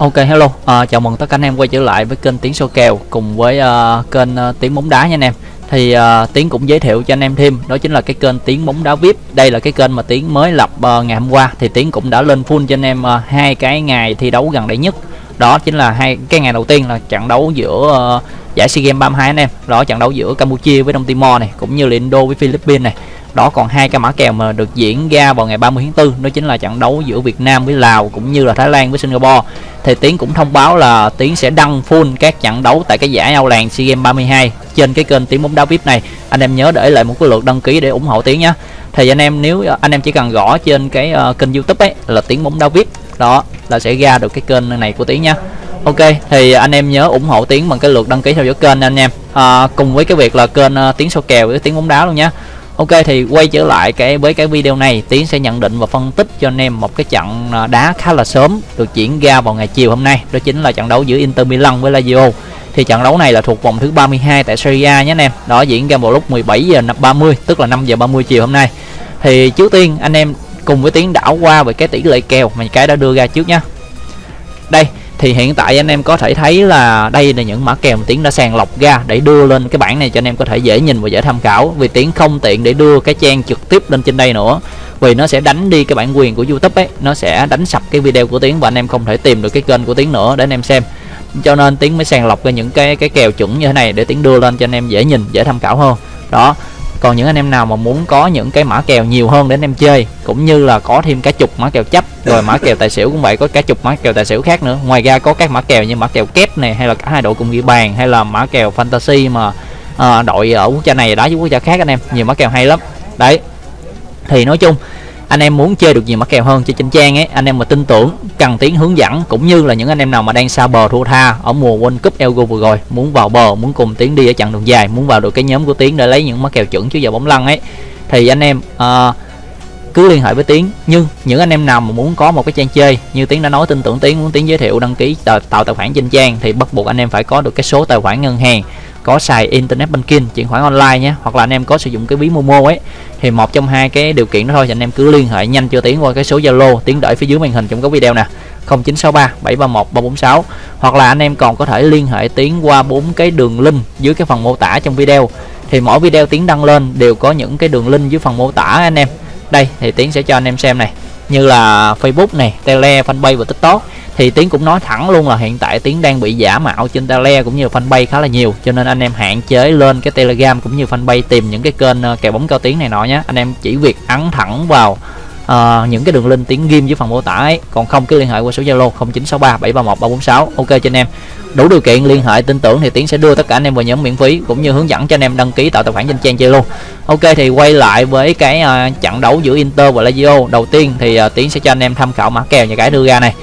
Ok hello, à, chào mừng tất cả anh em quay trở lại với kênh Tiếng Sô Kèo cùng với uh, kênh uh, Tiếng Bóng Đá nha anh em. Thì uh, Tiếng cũng giới thiệu cho anh em thêm, đó chính là cái kênh Tiếng Bóng Đá VIP Đây là cái kênh mà Tiếng mới lập uh, ngày hôm qua. Thì Tiếng cũng đã lên full cho anh em uh, hai cái ngày thi đấu gần đây nhất. Đó chính là hai cái ngày đầu tiên là trận đấu giữa uh, giải SEA Games 32 anh em. Đó trận đấu giữa Campuchia với Đông Timor này, cũng như là Indo với Philippines này đó còn hai cái mã kèo mà được diễn ra vào ngày 30 tháng 4 đó chính là trận đấu giữa Việt Nam với Lào cũng như là Thái Lan với Singapore. Thì Tiến cũng thông báo là Tiến sẽ đăng full các trận đấu tại cái giải Âu Làng SEA Games 32 trên cái kênh Tiến bóng đá VIP này. Anh em nhớ để lại một cái lượt đăng ký để ủng hộ Tiến nhé. Thì anh em nếu ờ, anh em chỉ cần gõ trên cái uh, kênh YouTube ấy là Tiến bóng đá VIP đó là sẽ ra được cái kênh này của Tiến nha Ok thì anh em nhớ ủng hộ Tiến bằng cái lượt đăng ký theo dõi kênh anh em. À, cùng với cái việc là kênh uh, Tiến sâu kèo với Tiến bóng đá luôn nhé. Ok, thì quay trở lại cái, với cái video này, Tiến sẽ nhận định và phân tích cho anh em một cái trận à, đá khá là sớm được diễn ra vào ngày chiều hôm nay. Đó chính là trận đấu giữa Inter Milan với Lazio. Thì trận đấu này là thuộc vòng thứ 32 tại Serie A nhé anh em. Đó diễn ra vào lúc 17 giờ 30 tức là 5 giờ 30 chiều hôm nay. Thì trước tiên, anh em cùng với Tiến đảo qua về cái tỷ lệ kèo mà cái đã đưa ra trước nhá. Đây thì hiện tại anh em có thể thấy là đây là những mã kèo mà tiến đã sàng lọc ra để đưa lên cái bảng này cho anh em có thể dễ nhìn và dễ tham khảo. Vì tiến không tiện để đưa cái trang trực tiếp lên trên đây nữa. Vì nó sẽ đánh đi cái bản quyền của youtube ấy, nó sẽ đánh sập cái video của tiến và anh em không thể tìm được cái kênh của tiến nữa để anh em xem. Cho nên tiến mới sàng lọc ra những cái cái kèo chuẩn như thế này để tiến đưa lên cho anh em dễ nhìn, dễ tham khảo hơn. Đó. Còn những anh em nào mà muốn có những cái mã kèo nhiều hơn để anh em chơi, cũng như là có thêm cả chục mã kèo chấp rồi mã kèo tài xỉu cũng vậy có cả chục mã kèo tài xỉu khác nữa. Ngoài ra có các mã kèo như mã kèo kép này hay là cả hai đội cùng ghi bàn hay là mã kèo fantasy mà à, đội ở quốc gia này đá với quốc gia khác anh em. Nhiều mã kèo hay lắm. Đấy. Thì nói chung anh em muốn chơi được nhiều mã kèo hơn trên trên trang ấy anh em mà tin tưởng cần tiếng hướng dẫn cũng như là những anh em nào mà đang xa bờ thua tha ở mùa World Cup Euro vừa rồi muốn vào bờ muốn cùng tiến đi ở chặng đường dài muốn vào được cái nhóm của tiến để lấy những mã kèo chuẩn chứ giờ bóng lăn ấy. Thì anh em uh, cứ liên hệ với tiến. Nhưng những anh em nào mà muốn có một cái trang chơi như tiến đã nói tin tưởng tiến muốn tiến giới thiệu đăng ký tạo, tạo tài khoản trên trang thì bắt buộc anh em phải có được cái số tài khoản ngân hàng có xài internet banking chuyển khoản online nhé. Hoặc là anh em có sử dụng cái ví momo ấy thì một trong hai cái điều kiện đó thôi thì anh em cứ liên hệ nhanh cho tiến qua cái số zalo. Tiến đợi phía dưới màn hình trong cái video nè 0963 731 346 hoặc là anh em còn có thể liên hệ tiến qua bốn cái đường link dưới cái phần mô tả trong video. Thì mỗi video tiến đăng lên đều có những cái đường link dưới phần mô tả anh em đây, thì tiến sẽ cho anh em xem này. Như là facebook này, tele, fanpage và tiktok. Thì tiến cũng nói thẳng luôn là hiện tại tiến đang bị giả mạo trên tele cũng như fanpage khá là nhiều. Cho nên anh em hạn chế lên cái telegram cũng như fanpage tìm những cái kênh ờ, kèo bóng cao tiếng này nọ nhé. Anh em chỉ việc ấn thẳng vào uh, những cái đường link tiếng ghim dưới phần mô tả ấy. Còn không cứ liên hệ qua số zalo 0963 731 346 ok cho anh em. Đủ điều kiện liên hệ tin tưởng thì tiến sẽ đưa tất cả anh em vào nhóm miễn phí cũng như hướng dẫn cho anh em đăng ký tạo tài khoản trên trang chơi luôn ok thì quay lại với cái uh, trận đấu giữa inter và lazio. Đầu tiên thì uh, tiến sẽ cho anh em tham khảo mã kèo nhà cái đưa ra này.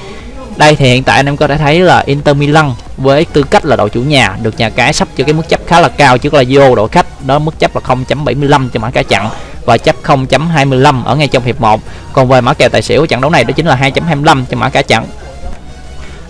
Đây thì hiện tại anh em có thể thấy là Inter Milan với tư cách là đội chủ nhà được nhà cái sắp cho cái mức chấp khá là cao trước là Lazio. Đội khách đó mức chấp là 0.75 cho mã cá chặn và chấp 0.25 ở ngay trong hiệp 1 còn về mã kèo tài xỉu trận đấu này đó chính là 2.25 cho mã cả trận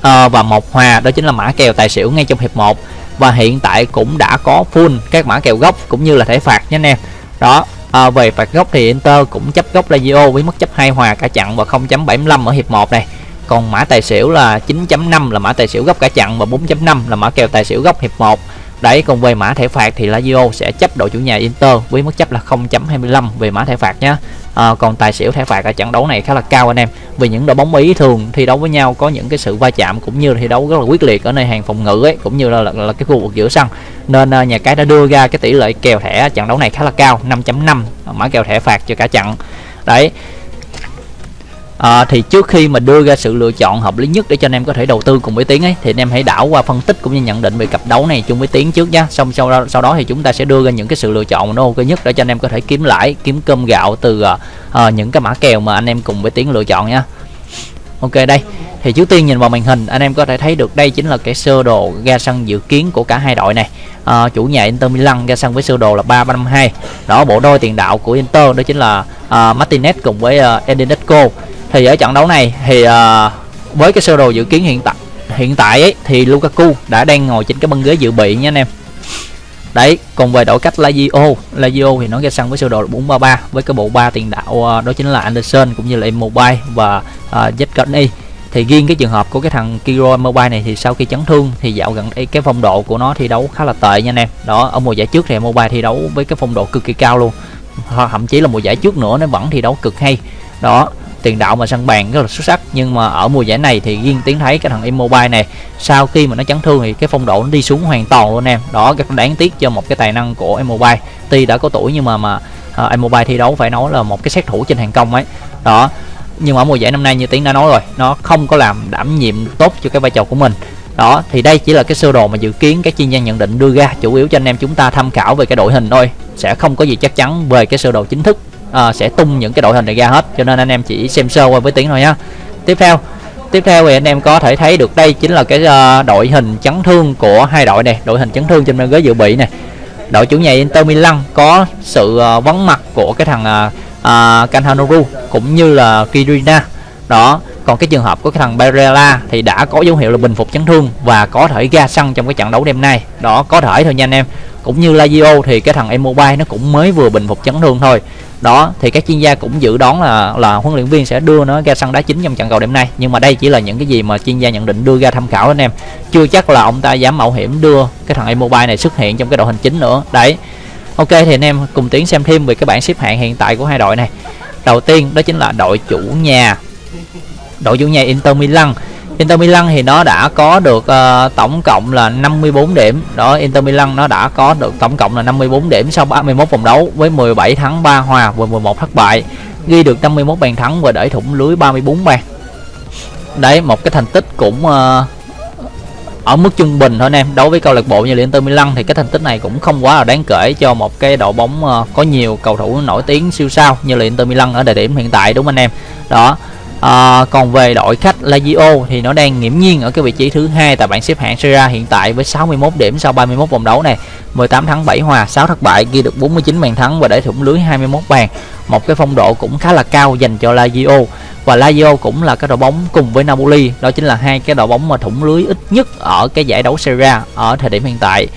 à, và một hòa đó chính là mã kèo tài xỉu ngay trong hiệp 1 và hiện tại cũng đã có full các mã kèo gốc cũng như là thể phạt nha anh em. Đó à, về phạt gốc thì Inter cũng chấp gốc Lazio với mức chấp hai hòa cả chặn và 0.75 ở hiệp 1 này. Còn mã tài xỉu là 9.5 là mã tài xỉu gốc cả chặn và 4.5 là mã kèo tài xỉu gốc hiệp 1 đấy còn về mã thẻ phạt thì Lazio sẽ chấp đội chủ nhà Inter với mức chấp là 0.25 về mã thẻ phạt nhé à, còn tài xỉu thẻ phạt ở trận đấu này khá là cao anh em. Vì những đội bóng Ý thường thi đấu với nhau có những cái sự va chạm cũng như thi đấu rất là quyết liệt ở nơi hàng phòng ngự ấy cũng như là, là, là cái khu vực giữa sân. Nên à, nhà cái đã đưa ra cái tỷ lệ kèo thẻ trận đấu này khá là cao 5.5 mã kèo thẻ phạt cho cả trận. Đấy à, thì trước khi mà đưa ra sự lựa chọn hợp lý nhất để cho anh em có thể đầu tư cùng với tiến ấy thì anh em hãy đảo qua phân tích cũng như nhận định về cặp đấu này chung với tiến trước nhá. Xong sau đó sau đó thì chúng ta sẽ đưa ra những cái sự lựa chọn nó ok nhất để cho anh em có thể kiếm lãi kiếm cơm gạo từ uh, những cái mã kèo mà anh em cùng với tiến lựa chọn nhá. Ok đây. Thì trước tiên nhìn vào màn hình anh em có thể thấy được đây chính là cái sơ đồ ra sân dự kiến của cả hai đội này. À, chủ nhà Inter Milan ra sân với sơ đồ là 352 đó bộ đôi tiền đạo của Inter đó chính là uh, Martinez cùng với uh, Edinetco thì ở trận đấu này thì uh, với cái sơ đồ dự kiến hiện tại hiện tại ấy thì Lukaku đã đang ngồi trên cái băng ghế dự bị nha anh em. Đấy còn về đội cách Lazio Lazio thì nó ra sân với sơ đồ 433 với cái bộ ba tiền đạo uh, đó chính là Anderson cũng như là Immobile và uh, Zecchini thì thì riêng cái trường hợp của cái thằng Kiro Mobile này thì sau khi chấn thương thì dạo gần đây cái phong độ của nó thi đấu khá là tệ nha anh em. Đó ở mùa giải trước thì Mobile thi đấu với cái phong độ cực kỳ cao luôn. Thậm chí là mùa giải trước nữa nó vẫn thi đấu cực hay. Đó tiền đạo mà sân bàn rất là xuất sắc. Nhưng mà ở mùa giải này thì riêng tiến thấy cái thằng Immobile này sau khi mà nó chấn thương thì cái phong độ nó đi xuống hoàn toàn luôn em. Đó rất đáng tiếc cho một cái tài năng của Immobile tuy đã có tuổi nhưng mà mà à, uh, Immobile thi đấu phải nói là một cái sát thủ trên hàng công ấy. Đó nhưng mà ở mùa giải năm nay như tiến đã nói rồi nó không có làm đảm nhiệm tốt cho cái vai trò của mình. Đó thì đây chỉ là cái sơ đồ mà dự kiến các chuyên gia nhận định đưa ra chủ yếu cho anh em chúng ta tham khảo về cái đội hình thôi. Sẽ không có gì chắc chắn về cái sơ đồ chính thức à, sẽ tung những cái đội hình này ra hết cho nên anh em chỉ xem sơ qua với tiếng thôi nhá. Tiếp theo tiếp theo thì anh em có thể thấy được đây chính là cái uh, đội hình chấn thương của hai đội này đội hình chấn thương trên bên ghế dự bị này. Đội chủ nhà Inter Milan có sự uh, vắng mặt của cái thằng uh, uh, cũng như là Kirina đó còn cái trường hợp của cái thằng Barella thì đã có dấu hiệu là bình phục chấn thương và có thể ra sân trong cái trận đấu đêm nay. Đó có thể thôi nha anh em. Cũng như Lazio thì cái thằng Immobile nó cũng mới vừa bình phục chấn thương thôi đó, thì các chuyên gia cũng dự đoán là là huấn luyện viên sẽ đưa nó ra sân đá chính trong trận cầu đêm nay. Nhưng mà đây chỉ là những cái gì mà chuyên gia nhận định đưa ra tham khảo anh em. Chưa chắc là ông ta dám mạo hiểm đưa cái thằng Immobile này xuất hiện trong cái đội hình chính nữa. Đấy. Ok, thì anh em cùng tiến xem thêm về cái bảng xếp hạng hiện tại của hai đội này. Đầu tiên, đó chính là đội chủ nhà, đội chủ nhà Inter Milan. Inter Milan thì nó đã có được uh, tổng cộng là 54 điểm. Đó Inter Milan nó đã có được tổng cộng là 54 điểm sau 31 vòng đấu với 17 thắng 3 hòa và 11 thất bại. Ghi được 51 bàn thắng và đẩy thủng lưới 34 bàn. Đấy một cái thành tích cũng uh, ở mức trung bình thôi anh em. Đối với câu lạc bộ như là Inter Milan thì cái thành tích này cũng không quá là đáng kể cho một cái đội bóng uh, có nhiều cầu thủ nổi tiếng siêu sao như là Inter Milan ở thời điểm hiện tại đúng không anh em? Đó. À, còn về đội khách Lazio thì nó đang nghiễm nhiên ở cái vị trí thứ hai tại bảng xếp hạng Serie A hiện tại với 61 điểm sau 31 vòng đấu này, 18 thắng 7 hòa, 6 thất bại, ghi được 49 bàn thắng và để thủng lưới 21 bàn. Một cái phong độ cũng khá là cao dành cho Lazio và Lazio cũng là cái đội bóng cùng với Napoli, đó chính là hai cái đội bóng mà thủng lưới ít nhất ở cái giải đấu Serie A ở thời điểm hiện tại.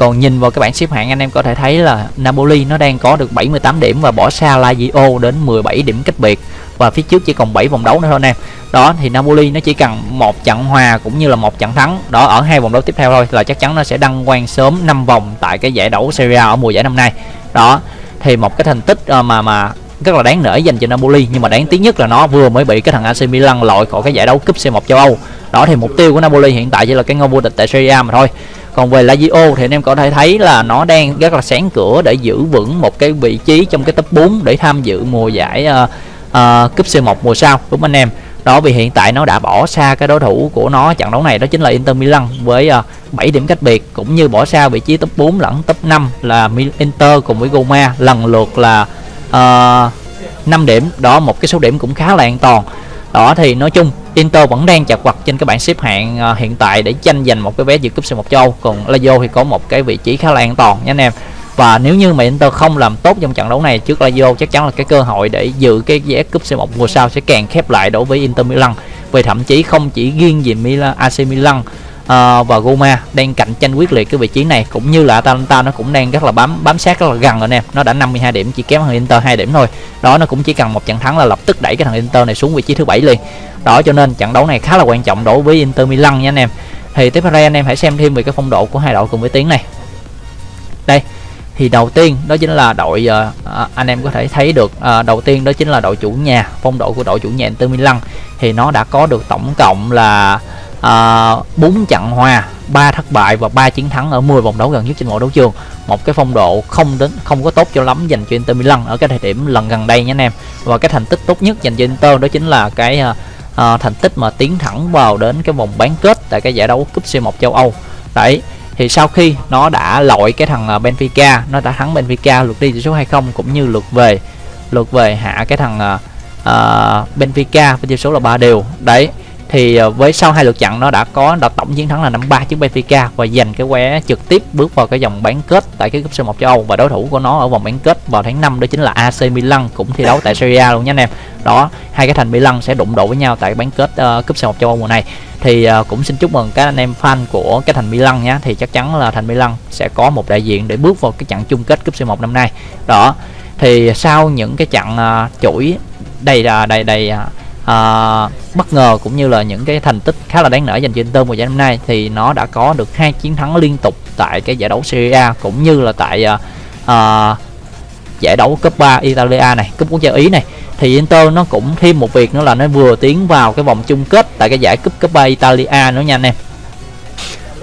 Còn nhìn vào cái bảng xếp hạng, anh em có thể thấy là Napoli nó đang có được 78 điểm và bỏ xa Lazio đến 17 điểm cách biệt. Và phía trước chỉ còn 7 vòng đấu nữa thôi anh em. Đó, thì Napoli nó chỉ cần một trận hòa cũng như là một trận thắng. Đó, ở hai vòng đấu tiếp theo thôi là chắc chắn nó sẽ đăng quang sớm 5 vòng tại cái giải đấu Serie A ở mùa giải năm nay. Đó, thì một cái thành tích ờ, mà mà rất là đáng nể dành cho Napoli. Nhưng mà đáng tiếc nhất là nó vừa mới bị cái thằng AC Milan loại khỏi cái giải đấu cúp C1 châu Âu. Đó, thì mục tiêu của Napoli hiện tại chỉ là cái ngôi vô địch tại Serie A mà thôi còn về Lazio thì anh em có thể thấy là nó đang rất là sáng cửa để giữ vững một cái vị trí trong cái top 4 để tham dự mùa giải uh, uh, cúp C1 mùa sau đúng anh em? Đó vì hiện tại nó đã bỏ xa cái đối thủ của nó trận đấu này đó chính là Inter Milan với ờ, uh, 7 điểm cách biệt cũng như bỏ xa vị trí top 4 lẫn top 5 là Inter cùng với Roma lần lượt là uh, 5 điểm. Đó một cái số điểm cũng khá là an toàn đó, thì nói chung, Inter vẫn đang chặt vật trên cái bảng xếp hạng ờ, hiện tại để tranh giành một cái vé dự cúp C1 châu. Âu còn Lazio thì có một cái vị trí khá là an toàn, nha anh em. Và nếu như mà Inter không làm tốt trong trận đấu này, trước Lazio chắc chắn là cái cơ hội để giữ cái vé cúp C1 mùa sau sẽ càng khép lại đối với Inter Milan. Về thậm chí không chỉ riêng gì Milan AC Milan uh, và Goma đang cạnh tranh quyết liệt cái vị trí này. Cũng như là Atalanta nó cũng đang rất là bám bám sát rất là gần rồi nè nó đã 52 điểm chỉ kém hơn Inter 2 điểm thôi. Đó nó cũng chỉ cần một trận thắng là lập tức đẩy cái thằng Inter này xuống vị trí thứ bảy liền. Đó cho nên trận đấu này khá là quan trọng đối với Inter Milan nha anh em. Thì tiếp theo đây anh em hãy xem thêm về cái phong độ của hai đội cùng với tiếng này. Đây thì đầu tiên đó chính là đội uh, anh em có thể thấy được uh, đầu tiên đó chính là đội chủ nhà phong độ của đội chủ nhà Inter Milan. Thì nó đã có được tổng cộng là uh, trận hòa ba thất bại và ba chiến thắng ở 10 vòng đấu gần nhất trên mọi đấu trường. Một cái phong độ không đến không có tốt cho lắm dành cho Inter Milan ở cái thời điểm lần gần đây nhé anh em. Và cái thành tích tốt nhất dành cho Inter đó chính là cái uh, uh, thành tích mà tiến thẳng vào đến cái vòng bán kết tại cái giải đấu cúp C1 châu Âu. Đấy thì sau khi nó đã loại cái thằng Benfica nó đã thắng Benfica lượt đi tỷ số 2-0 cũng như lượt về lượt về hạ cái thằng uh, Benfica với tỷ số là ba đều. Đấy thì ờ, với sau hai lượt trận nó đã có đã tổng chiến thắng là 5-3 trước Benfica và giành cái vé trực tiếp bước vào cái vòng bán kết tại cái cúp C1 châu Âu. Và đối thủ của nó ở vòng bán kết vào tháng 5 đó chính là AC Milan cũng thi đấu tại Serie A luôn nha anh em. Đó, hai cái thành Milan sẽ đụng độ với nhau tại bán kết uh, cúp C1 châu Âu mùa này. Thì uh, cũng xin chúc mừng các anh em fan của cái thành Milan nhé thì chắc chắn là thành Milan sẽ có một đại diện để bước vào cái trận chung kết cúp C1 năm nay. Đó thì sau những cái trận uh, chuỗi đầy đầy đầy uh, à, bất ngờ cũng như là những cái thành tích khá là đáng nể dành cho Inter mùa giải năm nay thì nó đã có được hai chiến thắng liên tục tại cái giải đấu Serie A cũng như là tại à, à, giải đấu cấp 3 Italia này, cúp quốc gia Ý này. Thì Inter nó cũng thêm một việc nữa là nó vừa tiến vào cái vòng chung kết tại cái giải cúp cấp 3 Italia nữa nha anh em.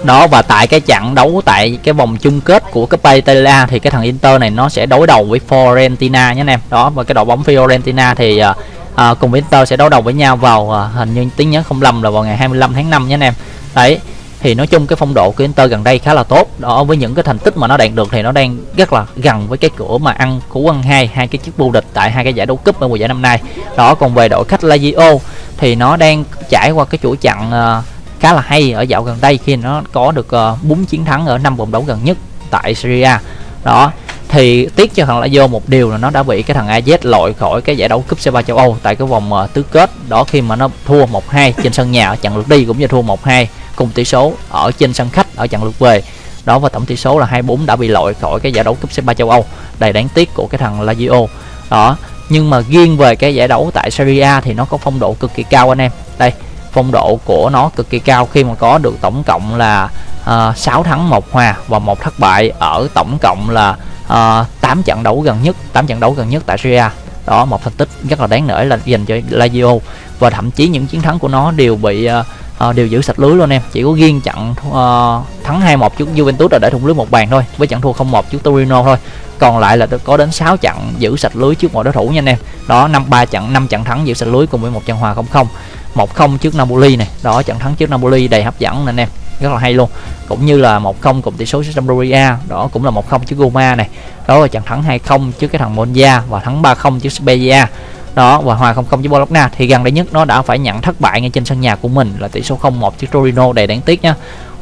Đó và tại cái trận đấu tại cái vòng chung kết của cấp Italia thì cái thằng Inter này nó sẽ đối đầu với Fiorentina nhé anh em. Đó và cái đội bóng Fiorentina thì uh, à, cùng với Inter sẽ đấu đầu với nhau vào à, hình như tiếng nhớ không lầm là vào ngày 25 tháng 5 nhé anh em. Đấy thì nói chung cái phong độ của Inter gần đây khá là tốt. Đó với những cái thành tích mà nó đạt được thì nó đang rất là gần với cái cửa mà ăn cú ăn hai hai cái chức vô địch tại hai cái giải đấu cúp ở mùa giải năm nay. Đó còn về đội khách Lazio thì nó đang trải qua cái chuỗi chặn uh, khá là hay ở dạo gần đây khi nó có được à, uh, 4 chiến thắng ở năm vòng đấu gần nhất tại Serie A. Đó thì tiếc cho thằng Lazio một điều là nó đã bị cái thằng AZ loại khỏi cái giải đấu cúp C3 châu Âu tại cái vòng uh, tứ kết. Đó khi mà nó thua 1-2 trên sân nhà ở trận lượt đi cũng như thua 1-2 cùng tỷ số ở trên sân khách ở trận lượt về. Đó và tổng tỷ số là 2-4 đã bị loại khỏi cái giải đấu cúp C3 châu Âu. Đầy đáng tiếc của cái thằng Lazio đó nhưng mà riêng về cái giải đấu tại Serie A thì nó có phong độ cực kỳ cao anh em. Đây phong độ của nó cực kỳ cao khi mà có được tổng cộng là ờ, uh, 6 thắng một hòa và một thất bại ở tổng cộng là Ờ, uh, 8 trận đấu gần nhất 8 trận đấu gần nhất tại Serie A. Đó một thành tích rất là đáng nể là dành cho Lazio. Và thậm chí những chiến thắng của nó đều bị uh, uh, đều giữ sạch lưới luôn em. Chỉ có riêng trận uh, thắng 2-1 trước Juventus là để thủng lưới một bàn thôi với trận thua 0-1 trước Torino thôi. Còn lại là có đến 6 trận giữ sạch lưới trước mọi đối thủ nha anh em. Đó năm ba trận năm trận thắng giữ sạch lưới cùng với một trận hòa 0-0 1-0 trước Napoli này. Đó trận thắng trước Napoli đầy hấp dẫn nè anh em rất là hay luôn. Cũng như là 1-0 cùng tỷ số trước Sampdoria đó cũng là 1-0 trước Roma này. Đó là trận thắng 2-0 trước cái thằng Monza và thắng 3-0 trước Spezia. Đó và hòa 0-0 với Bologna. Thì gần đây nhất nó đã phải nhận thất bại ngay trên sân nhà của mình là tỷ số 0-1 trước Torino đầy đáng tiếc nhá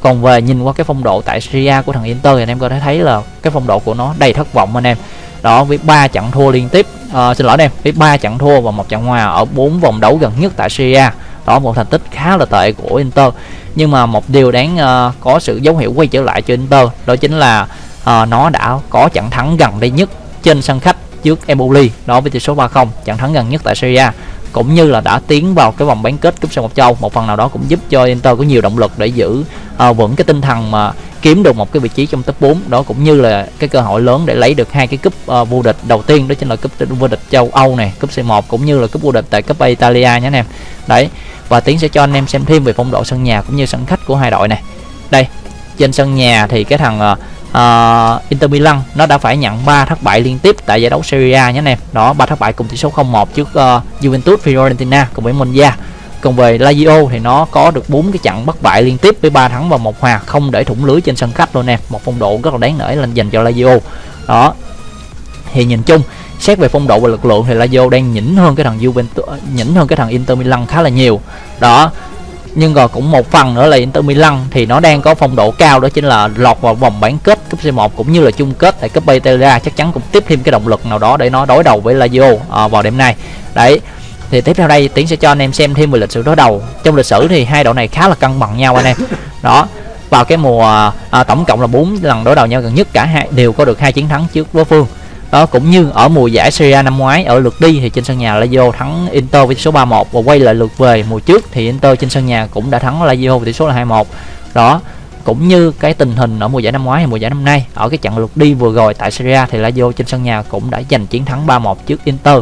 còn về nhìn qua cái phong độ tại Syria của thằng Inter thì anh em có thể thấy là cái phong độ của nó đầy thất vọng anh em. Đó với ba trận thua liên tiếp. À, xin lỗi anh em với ba trận thua và một trận hòa ở bốn vòng đấu gần nhất tại Syria đó một thành tích khá là tệ của Inter. Nhưng mà một điều đáng uh, có sự dấu hiệu quay trở lại cho Inter đó chính là uh, nó đã có trận thắng gần đây nhất trên sân khách trước Empoli đó với tỷ số 3-0 trận thắng gần nhất tại Serie A cũng như là đã tiến vào cái vòng bán kết cúp C1 châu. Một phần nào đó cũng giúp cho Inter có nhiều động lực để giữ uh, vững cái tinh thần mà kiếm được một cái vị trí trong top 4 đó cũng như là cái cơ hội lớn để lấy được hai cái cúp uh, vô địch đầu tiên đó chính là cúp vô địch châu Âu này cúp C1 cũng như là cúp vô địch tại cúp Italia nhé anh em. Đấy và tiến sẽ cho anh em xem thêm về phong độ sân nhà cũng như sân khách của hai đội này. Đây trên sân nhà thì cái thằng uh, uh, Inter Milan nó đã phải nhận 3 thất bại liên tiếp tại giải đấu Serie A nhé anh em. Đó ba thất bại cùng tỷ số 0-1 trước uh, Juventus Fiorentina cùng với Monza còn về Lazio thì nó có được bốn cái trận bất bại liên tiếp với ba thắng và một hòa không để thủng lưới trên sân khách luôn nè. Một phong độ rất là đáng nể lên dành cho Lazio đó. Thì nhìn chung xét về phong độ và lực lượng thì Lazio đang nhỉnh hơn cái thằng Juventus nhỉnh hơn cái thằng Inter Milan khá là nhiều. Đó. Nhưng còn cũng một phần nữa là Inter Milan thì nó đang có phong độ cao đó chính là lọt vào vòng bán kết cúp C1 cũng như là chung kết tại cúp Italia. Chắc chắn cũng tiếp thêm cái động lực nào đó để nó đối đầu với Lazio à, ờ, vào đêm nay. Đấy thì tiếp theo đây tiến sẽ cho anh em xem thêm về lịch sử đối đầu. Trong lịch sử thì hai đội này khá là cân bằng nhau anh em. Đó vào cái mùa à, tổng cộng là 4 lần đối đầu nhau gần nhất cả hai đều có được hai chiến thắng trước đối phương. Đó cũng như ở mùa giải Serie năm ngoái ở lượt đi thì trên sân nhà Lazio thắng Inter với tỷ số 3-1 và quay lại lượt về mùa trước thì Inter trên sân nhà cũng đã thắng Lazio với tỷ số là 2-1 đó cũng như cái tình hình ở mùa giải năm ngoái hay mùa giải năm nay ở cái trận lượt đi vừa rồi tại Serie A thì Lazio trên sân nhà cũng đã giành chiến thắng 3-1 trước Inter.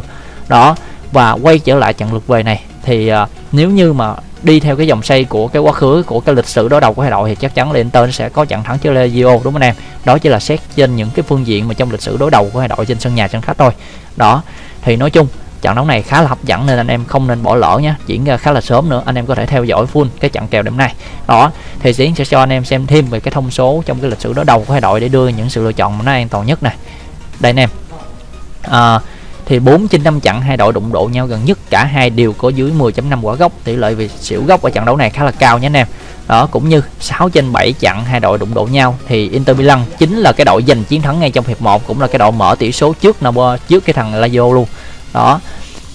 Đó và quay trở lại trận lượt về này. Thì uh, nếu như mà đi theo cái dòng xây của cái quá khứ của cái lịch sử đối đầu của hai đội thì chắc chắn là Inter sẽ có trận thắng trước Lazio đúng không anh em? Đó chỉ là xét trên những cái phương diện mà trong lịch sử đối đầu của hai đội trên sân nhà sân khách thôi. Đó thì nói chung trận đấu này khá là hấp dẫn nên anh em không nên bỏ lỡ nhé diễn ra khá là sớm nữa anh em có thể theo dõi full cái trận kèo đêm nay. Đó thì diễn sẽ cho anh em xem thêm về cái thông số trong cái lịch sử đối đầu của hai đội để đưa những sự lựa chọn mà nó an toàn nhất này đây anh em. À, thì 4 trên 5 trận hai đội đụng độ nhau gần nhất, cả hai đều có dưới 10.5 quả gốc. Tỷ lệ về xỉu gốc ở trận đấu này khá là cao nhé anh em. Đó, cũng như 6 trên 7 trận hai đội đụng độ nhau, thì Inter Milan chính là cái đội giành chiến thắng ngay trong hiệp 1 cũng là cái đội mở tỷ số trước Napoli trước cái thằng Lazio luôn. Đó,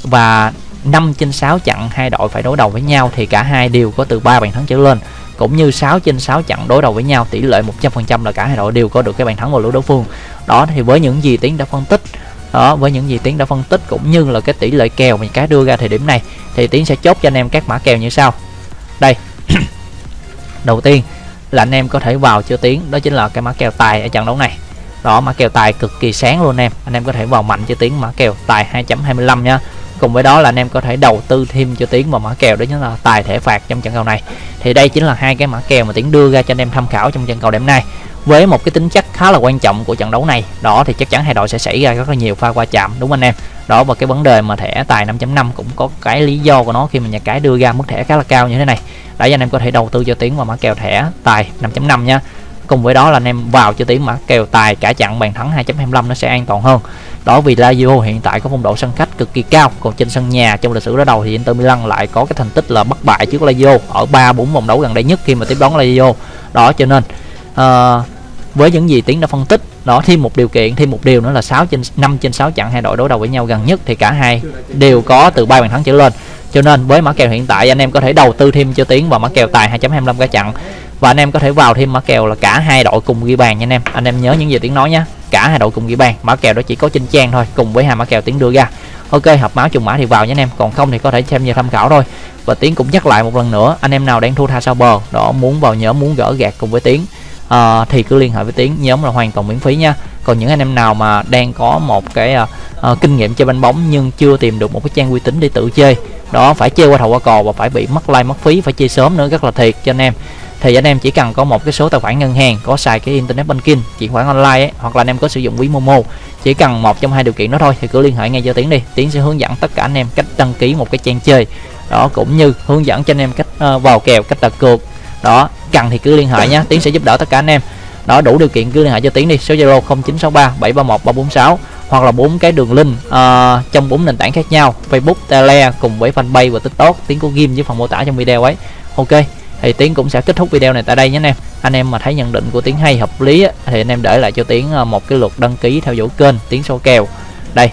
và 5 trên 6 trận hai đội phải đối đầu với nhau, thì cả hai đều có từ 3 bàn thắng trở lên. Cũng như 6 trên 6 trận đối đầu với nhau, tỷ lệ 100% là cả hai đội đều có được cái bàn thắng vào lưới đối phương. Đó, thì với những gì tiến đã phân tích đó, với những gì tiến đã phân tích cũng như là cái tỷ lệ kèo mà cá đưa ra thời điểm này, thì tiến sẽ chốt cho anh em các mã kèo như sau. Đây. Đầu tiên là anh em có thể vào chưa tiến, đó chính là cái mã kèo tài ở trận đấu này. Đó, mã kèo tài cực kỳ sáng luôn em. Anh em có thể vào mạnh cho tiến mã kèo tài 2.25 nha cùng với đó là anh em có thể đầu tư thêm cho tiến vào mã kèo đó chính là tài thể phạt trong trận cầu này. Thì đây chính là hai cái mã kèo mà tiến đưa ra cho anh em tham khảo trong trận cầu đêm nay. Với một cái tính chất khá là quan trọng của trận đấu này, đó thì chắc chắn hai đội sẽ xảy ra rất là nhiều pha qua chạm, đúng anh em? Đó, và cái vấn đề mà thẻ tài 5.5 cũng có cái lý do của nó khi mà nhà cái đưa ra mức thẻ khá là cao như thế này. Để anh em có thể đầu tư cho tiến vào mã kèo thẻ tài 5.5 nha. Cùng với đó là anh em vào cho tiến mã kèo tài cả chặn bàn thắng 2.25 nó sẽ an toàn hơn. Đó, vì Lazio hiện tại có phong độ sân khách cực kỳ cao. Còn trên sân nhà trong lịch sử đối đầu thì Inter Milan lại có cái thành tích là bất bại trước Lazio ở 3 4 vòng đấu gần đây nhất khi mà tiếp đón Lazio. Đó cho nên uh, với những gì tiến đã phân tích đó thêm một điều kiện thêm một điều nữa là 6 trên 5 trên 6 trận hai đội đối đầu với nhau gần nhất thì cả hai đều có từ ba bàn thắng trở lên. Cho nên với mã kèo hiện tại anh em có thể đầu tư thêm cho tiến vào mã kèo tài 2.25 cả trận và anh em có thể vào thêm mã kèo là cả hai đội cùng ghi bàn nha anh em. Anh em nhớ những gì tiếng nói nhé cả hai đội cùng ghi bàn mã kèo đó chỉ có trên trang thôi cùng với hai mã kèo tiến đưa ra ok hợp máu trùng mã thì vào nha anh em. Còn không thì có thể xem như tham khảo thôi. Và tiến cũng nhắc lại một lần nữa anh em nào đang thua tha sau bờ đó muốn vào nhóm muốn gỡ gạt cùng với tiến uh, thì cứ liên hệ với tiến nhóm là hoàn toàn miễn phí nha. Còn những anh em nào mà đang có một cái uh, uh, kinh nghiệm chơi banh bóng nhưng chưa tìm được một cái trang uy tín để tự chơi đó phải chơi qua thầu qua cò và phải bị mất like mất phí phải chơi sớm nữa rất là thiệt. Cho anh em thì anh em chỉ cần có một cái số tài khoản ngân hàng có xài cái internet banking chuyển khoản online ấy, hoặc là anh em có sử dụng ví momo chỉ cần một trong hai điều kiện đó thôi thì cứ liên hệ ngay cho tiến đi. Tiến sẽ hướng dẫn tất cả anh em cách đăng ký một cái trang chơi. Đó cũng như hướng dẫn cho anh em cách uh, vào kèo cách đặt cược. Đó cần thì cứ liên hệ nhé tiến sẽ giúp đỡ tất cả anh em. Đó đủ điều kiện cứ liên hệ cho tiến đi số zalo 0963 731 346 hoặc là bốn cái đường link uh, trong bốn nền tảng khác nhau facebook tele cùng với fanpage và tiktok tiếng có ghim với phần mô tả trong video ấy. Ok thì tiếng cũng sẽ kết thúc video này tại đây nhé anh em. Anh em mà thấy nhận định của tiếng hay hợp lý thì anh em để lại cho tiếng ờ, một cái lượt đăng ký theo dõi kênh tiếng số kèo. Đây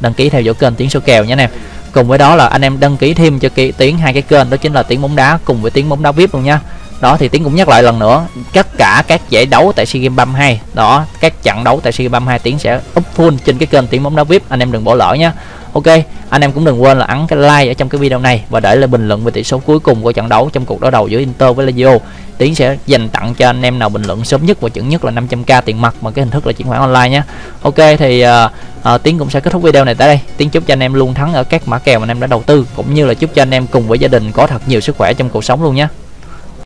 đăng ký theo dõi kênh tiếng số kèo nhé anh em. Cùng với đó là anh em đăng ký thêm cho tiếng hai cái kênh đó chính là tiếng bóng đá cùng với tiếng bóng đá vip luôn nha đó thì tiến cũng nhắc lại lần nữa tất cả các giải đấu tại sea games 32 đó các trận đấu tại sea games 32 tiến sẽ up full trên cái kênh tiếng bóng đá vip. Anh em đừng bỏ lỡ nhé ok anh em cũng đừng quên là ấn cái like ở trong cái video này và để lại bình luận về tỷ số cuối cùng của trận đấu trong cuộc đối đầu giữa Inter với Lazio. Tiến sẽ dành tặng cho anh em nào bình luận sớm nhất và chuẩn nhất là 500k tiền mặt bằng cái hình thức là chuyển khoản online nhé ok thì uh, uh, Tiến cũng sẽ kết thúc video này tại đây. Tiến chúc cho anh em luôn thắng ở các mã kèo mà anh em đã đầu tư cũng như là chúc cho anh em cùng với gia đình có thật nhiều sức khỏe trong cuộc sống luôn nhé